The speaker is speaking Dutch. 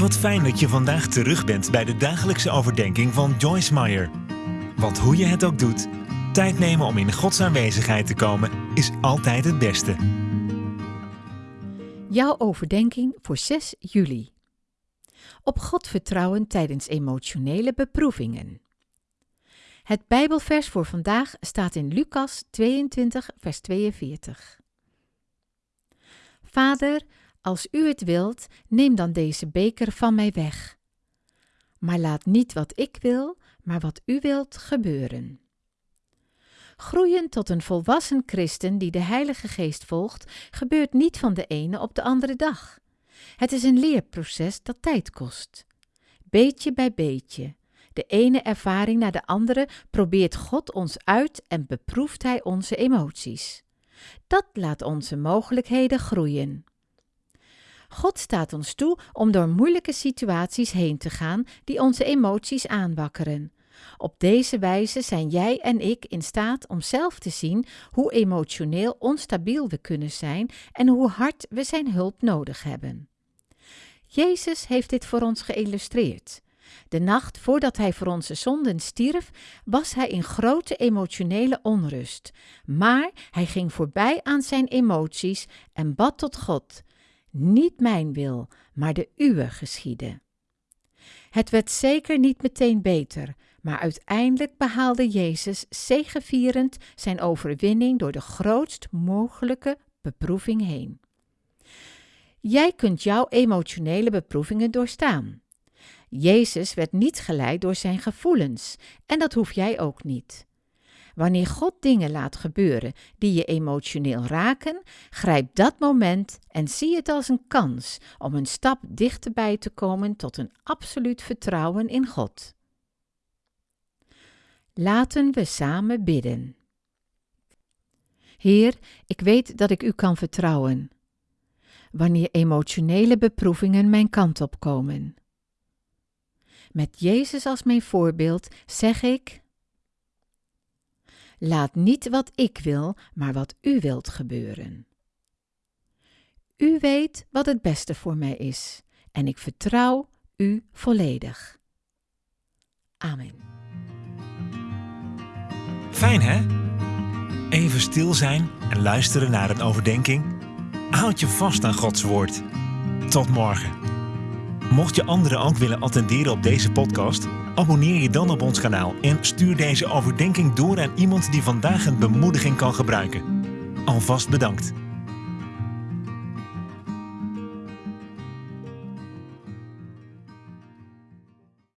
Wat fijn dat je vandaag terug bent bij de dagelijkse overdenking van Joyce Meyer. Want hoe je het ook doet, tijd nemen om in Gods aanwezigheid te komen is altijd het beste. Jouw overdenking voor 6 juli. Op God vertrouwen tijdens emotionele beproevingen. Het Bijbelvers voor vandaag staat in Lucas 22, vers 42. Vader, als u het wilt, neem dan deze beker van mij weg. Maar laat niet wat ik wil, maar wat u wilt gebeuren. Groeien tot een volwassen christen die de Heilige Geest volgt, gebeurt niet van de ene op de andere dag. Het is een leerproces dat tijd kost. Beetje bij beetje, de ene ervaring na de andere, probeert God ons uit en beproeft Hij onze emoties. Dat laat onze mogelijkheden groeien. God staat ons toe om door moeilijke situaties heen te gaan die onze emoties aanwakkeren. Op deze wijze zijn jij en ik in staat om zelf te zien hoe emotioneel onstabiel we kunnen zijn en hoe hard we zijn hulp nodig hebben. Jezus heeft dit voor ons geïllustreerd. De nacht voordat hij voor onze zonden stierf, was hij in grote emotionele onrust. Maar hij ging voorbij aan zijn emoties en bad tot God: Niet mijn wil, maar de uwe geschieden. Het werd zeker niet meteen beter, maar uiteindelijk behaalde Jezus zegevierend zijn overwinning door de grootst mogelijke beproeving heen. Jij kunt jouw emotionele beproevingen doorstaan. Jezus werd niet geleid door zijn gevoelens en dat hoef jij ook niet. Wanneer God dingen laat gebeuren die je emotioneel raken, grijp dat moment en zie het als een kans om een stap dichterbij te komen tot een absoluut vertrouwen in God. Laten we samen bidden. Heer, ik weet dat ik u kan vertrouwen. Wanneer emotionele beproevingen mijn kant op komen. Met Jezus als mijn voorbeeld zeg ik: Laat niet wat ik wil, maar wat u wilt gebeuren. U weet wat het beste voor mij is en ik vertrouw u volledig. Amen. Fijn hè? Even stil zijn en luisteren naar een overdenking. Houd je vast aan Gods woord. Tot morgen. Mocht je anderen ook willen attenderen op deze podcast, abonneer je dan op ons kanaal en stuur deze overdenking door aan iemand die vandaag een bemoediging kan gebruiken. Alvast bedankt.